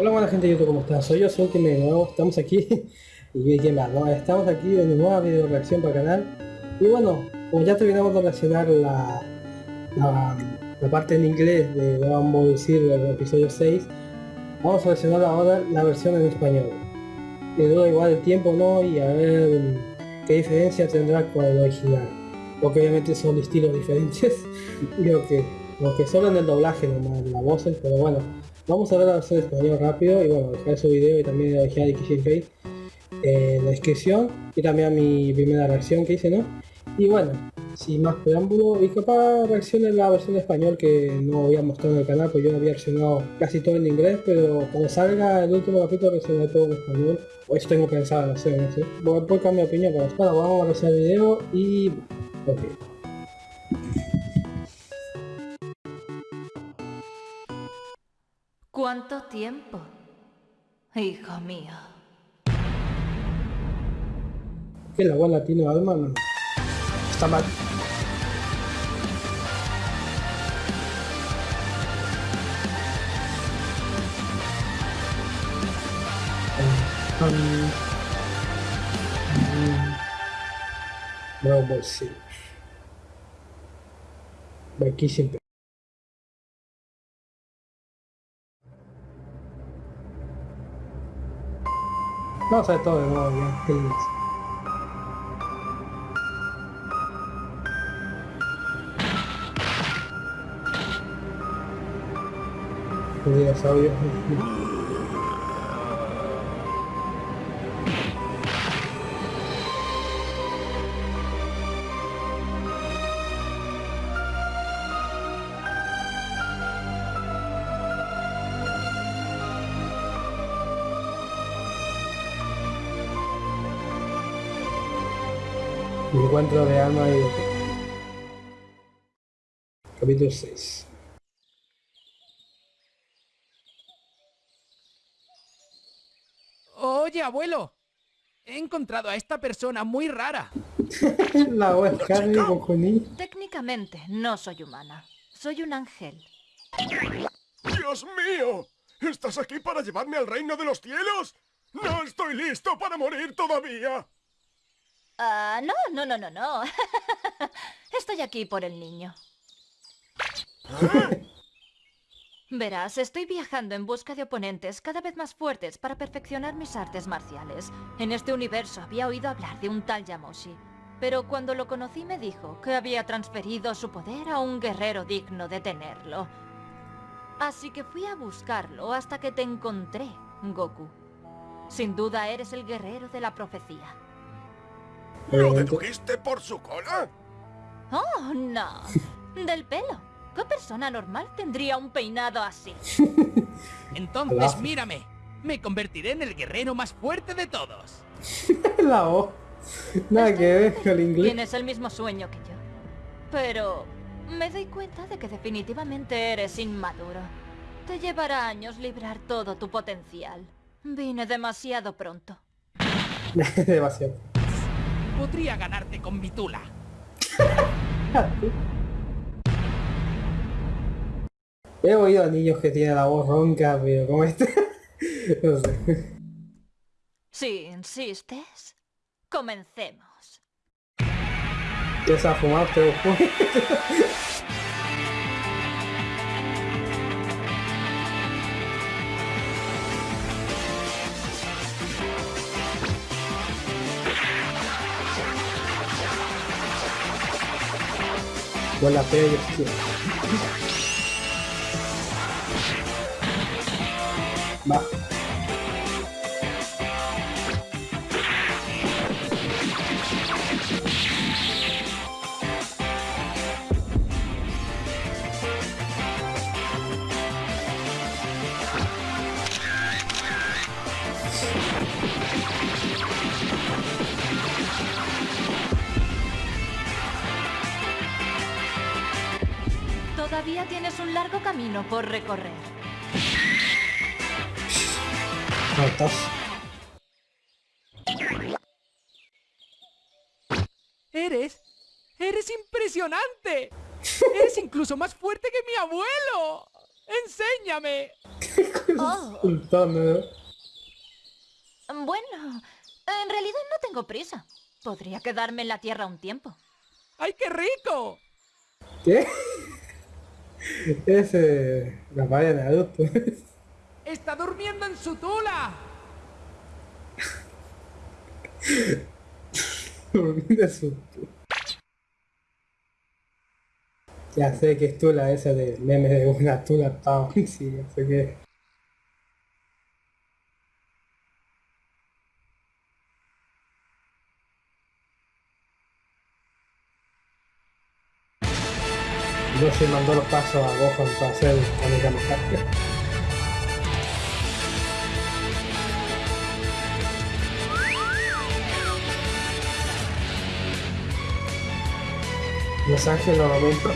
Hola buena gente de YouTube, ¿cómo están? Soy yo, soy Ultimate, de nuevo estamos aquí y ¿no? Estamos aquí en una nueva video reacción para el canal y bueno, como ya terminamos de reaccionar la, la, parte en inglés de Dragon Ball el episodio 6 vamos a reaccionar ahora la versión en español y duda igual el tiempo no y a ver qué diferencia tendrá con el original porque obviamente son estilos diferentes creo que lo que solo en el doblaje nomás, la voces, pero bueno Vamos a ver la versión español rápido y bueno, dejar su video y también original de en la descripción y también mi primera reacción que hice, ¿no? Y bueno, sin más preámbulo, y capaz reaccione la versión español que no había mostrado en el canal, pues yo había reaccionado casi todo en inglés, pero cuando salga el último capítulo reaccionaré todo en español, o eso tengo pensado hacer, no sé. Voy a cambiar mi opinión, pero bueno, vamos a reaccionar el video y... ok. Tiempo, hijo mío? Que la voz latino alma no. Está mal. Ball Z. Aquí siempre. A ver todo de nuevo ya. Feliz. El dinosaurio. Encuentro de alma y... Capítulo 6. Oye, abuelo. He encontrado a esta persona muy rara. La webcam con Técnicamente no soy humana. Soy un ángel. ¡Dios mío! ¿Estás aquí para llevarme al reino de los cielos? ¡No estoy listo para morir todavía! Ah, no, no, no, no, no. Estoy aquí por el niño. Verás, estoy viajando en busca de oponentes cada vez más fuertes para perfeccionar mis artes marciales. En este universo había oído hablar de un tal Yamoshi. Pero cuando lo conocí me dijo que había transferido su poder a un guerrero digno de tenerlo. Así que fui a buscarlo hasta que te encontré, Goku. Sin duda eres el guerrero de la profecía. ¿Lo dedujiste por su cola? Oh, no. Del pelo. ¿Qué persona normal tendría un peinado así? Entonces mírame. Me convertiré en el guerrero más fuerte de todos. La O. Nada que ver con el inglés. Tienes el mismo sueño que yo. Pero me doy cuenta de que definitivamente eres inmaduro. Te llevará años librar todo tu potencial. Vine demasiado pronto. demasiado podría ganarte con mi tula. He oído a niños que tienen la voz ronca, pero como este... no sé. Si insistes, comencemos. ¿Qué se ha fumado con la fe y Va. Un largo camino por recorrer. Eres... ¡Eres impresionante! ¡Eres incluso más fuerte que mi abuelo! ¡Enséñame! Oh, bueno, en realidad no tengo prisa. Podría quedarme en la Tierra un tiempo. ¡Ay, qué rico! ¿Qué? Ese... La valla de adulto. ¡Está durmiendo en su tula! Durmiendo en su- Ya sé que es tula esa de meme de una tula town, sí, ya sé que... No se mandó los pasos a Gohan para hacer Amiga Macaca. Los Ángeles lo momento.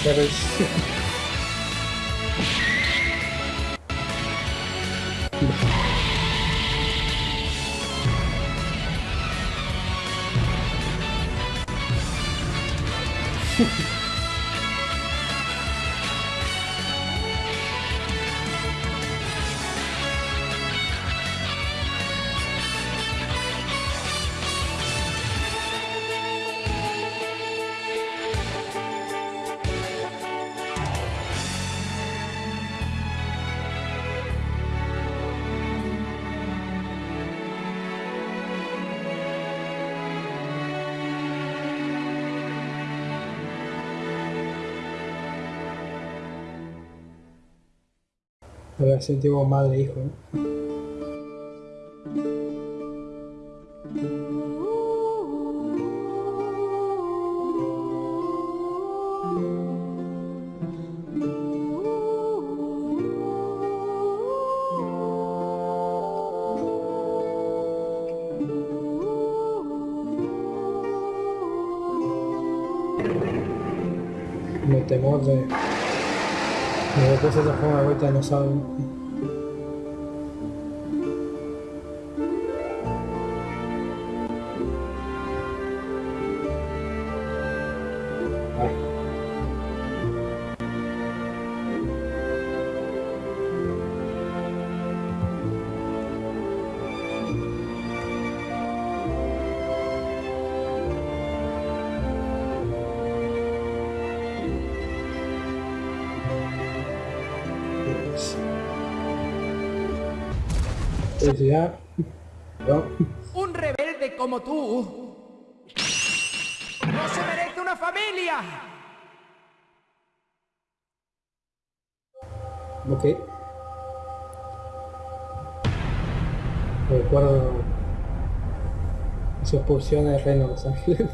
caras A ver, sentimos madre e hijo, ¿no? Me temor de... De que se transforma de vuelta en dinosaurio. No. ¡Un rebelde como tú! ¡No se merece una familia! Ok. Recuerdo su expulsión del reino de Los Ángeles.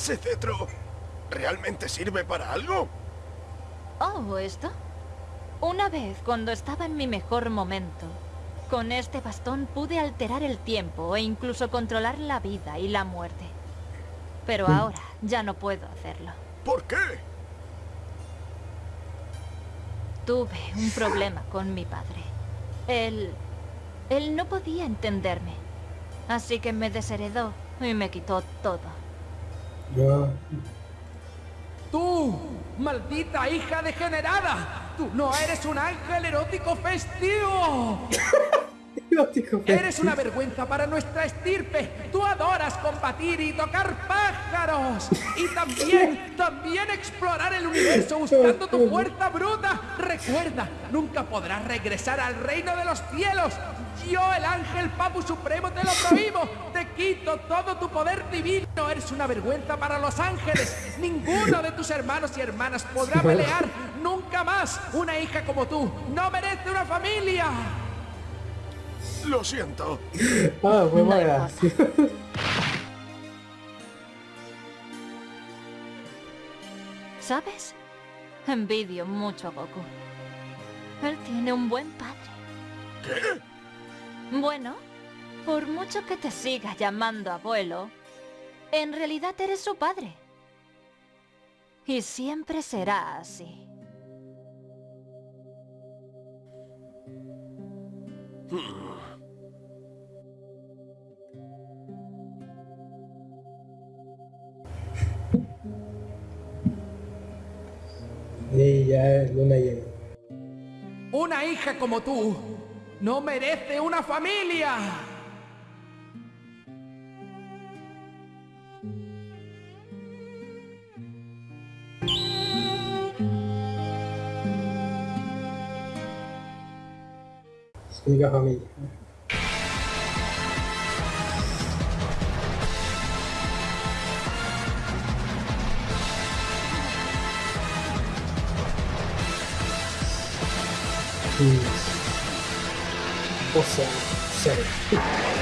¿Ese cetro realmente sirve para algo? Oh, ¿esto? Una vez, cuando estaba en mi mejor momento, con este bastón pude alterar el tiempo e incluso controlar la vida y la muerte. Pero ahora ya no puedo hacerlo. ¿Por qué? Tuve un problema con mi padre. Él... Él no podía entenderme. Así que me desheredó y me quitó todo. ¡Tú, maldita hija degenerada! ¡Tú no eres un ángel erótico festivo! ¡Eres una vergüenza para nuestra estirpe! ¡Tú adoras combatir y tocar pájaros! ¡Y también, también explorar el universo buscando tu fuerza bruta! ¡Recuerda, nunca podrás regresar al reino de los cielos! Yo, el ángel Papu Supremo, te lo prohíbo. Te quito todo tu poder divino. Eres una vergüenza para los ángeles. Ninguno de tus hermanos y hermanas podrá pelear nunca más. Una hija como tú no merece una familia. Lo siento. Ah, fue No gracioso. ¿Sabes? Envidio mucho a Goku. Él tiene un buen padre. ¿Qué? Bueno, por mucho que te siga llamando abuelo, en realidad eres su padre. Y siempre será así. Y ya es luna llena. Una hija como tú no merece una familia. Su única familia. Mm. O sea, cero.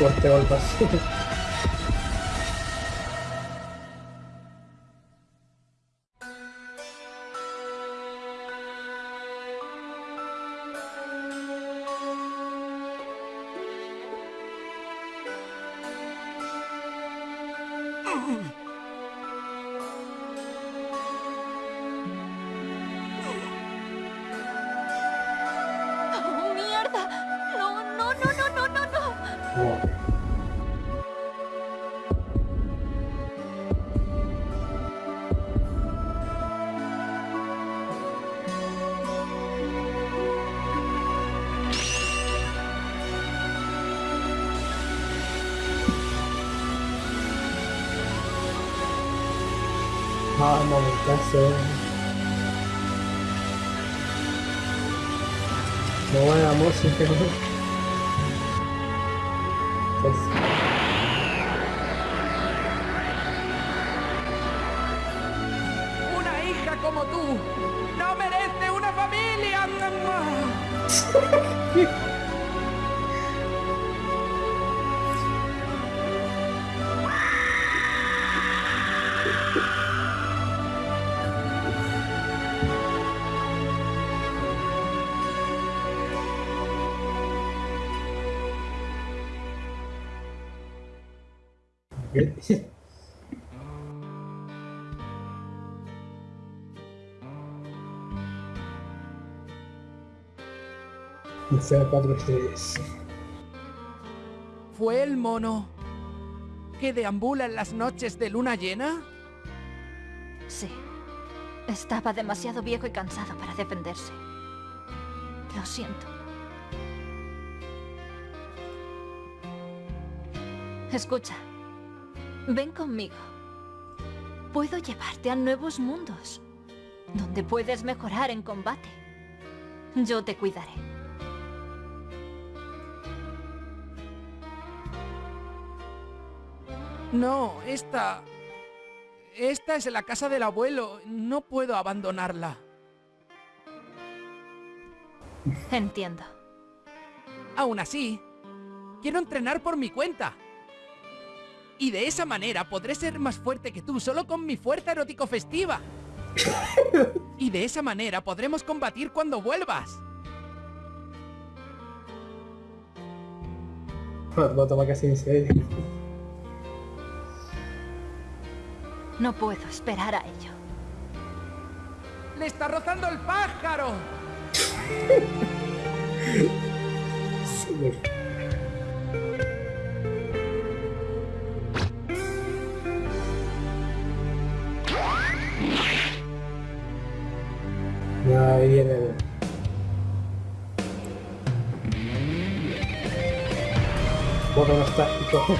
Fuerte golpe así. Momentazo. No buena música. Pues, Una hija como tú no merece una familia. O sea, cuatro estrellas. ¿Fue el mono que deambula en las noches de luna llena? Sí. Estaba demasiado viejo y cansado para defenderse. Lo siento. Escucha. Ven conmigo. Puedo llevarte a nuevos mundos, donde puedes mejorar en combate. Yo te cuidaré. No, esta... Esta es la casa del abuelo. No puedo abandonarla. Entiendo. Aún así, quiero entrenar por mi cuenta. Y de esa manera podré ser más fuerte que tú solo con mi fuerza erótico festiva. Y de esa manera podremos combatir cuando vuelvas. Lo toma casi en serio. No puedo esperar a ello. ¡Le está rozando el pájaro! Sí. Ahí viene el... todo nostálgico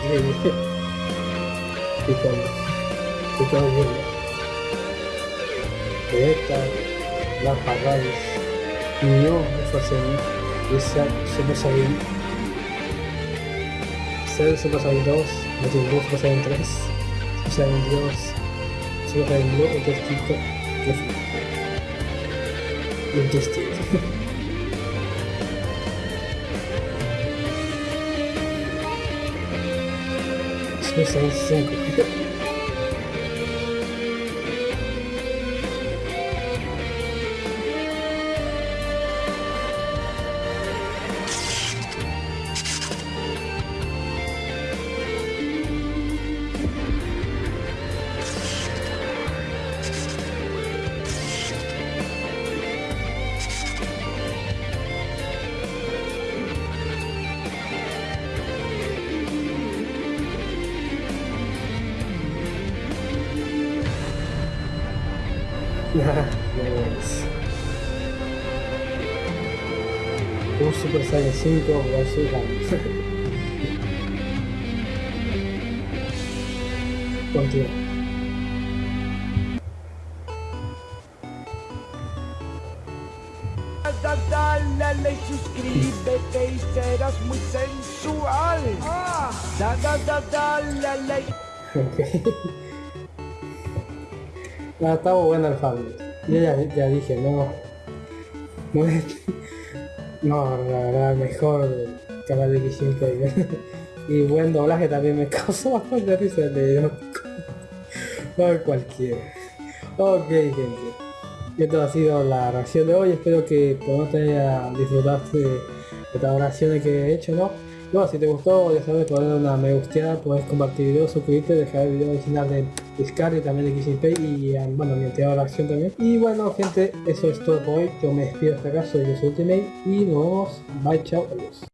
increíble. Y y las Raditz, Neo, Frozen, Lisa, Super Saiyan, Cell, Super Saiyan 2, Majin Buu, Super Saiyan 3, Super Saiyan Dios, Super Saiyan Blue, Intestito, Intestito. Super Saiyan 5. Saiyan 5 versus Rams. Continúa. Da- Dale suscríbete y serás muy sensual. Da, da, da, dale. Ok. No, estaba bueno el Family. Yo ya, ya dije, no. No es. No, la verdad, mejor canal de Player. Y buen doblaje también me causó bastante risa el de Por cualquiera. Ok, gente. Esto ha sido la reacción de hoy. Espero que te haya disfrutado de estas oraciones que he hecho, ¿no? No, si te gustó, ya sabes, poner una me gusteada, puedes compartir video, suscribirte, dejar el video original de Discard también de Kissing Pay y um, bueno, mi entidad de la acción también. Y bueno, gente, eso es todo por hoy. Yo me despido hasta acá, soy yo soy Ultimate y nos vemos. Bye, chao, adiós.